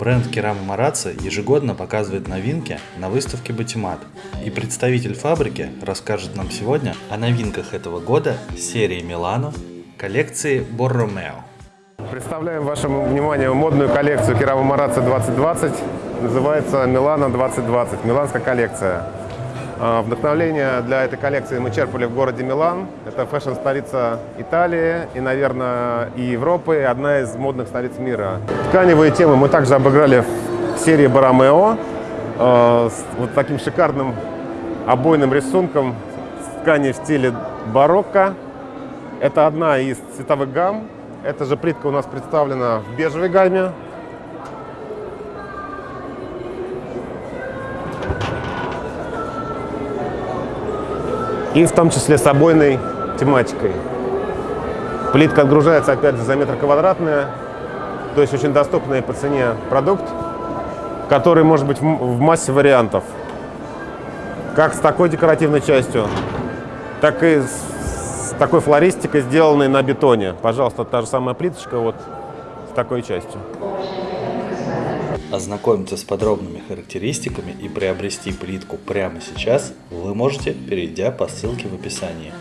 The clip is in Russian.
Бренд Керама Марацци ежегодно показывает новинки на выставке Батимат. И представитель фабрики расскажет нам сегодня о новинках этого года серии Милано коллекции Борромео. Представляем вашему вниманию модную коллекцию Керама Марацци 2020. Называется Милано 2020, миланская коллекция. А, Вдохновление для этой коллекции мы черпали в городе Милан. Это фэшн-столица Италии и, наверное, и Европы, и одна из модных столиц мира. Тканевые темы мы также обыграли в серии Барамео с вот таким шикарным обойным рисунком ткани в стиле барокко. Это одна из цветовых гамм. Эта же плитка у нас представлена в бежевой гамме. И в том числе с обойной тематикой. Плитка отгружается, опять же, за метр квадратная, то есть очень доступный по цене продукт, который может быть в массе вариантов. Как с такой декоративной частью, так и с такой флористикой, сделанной на бетоне. Пожалуйста, та же самая плиточка вот с такой частью. Ознакомиться с подробными характеристиками и приобрести плитку прямо сейчас вы можете, перейдя по ссылке в описании.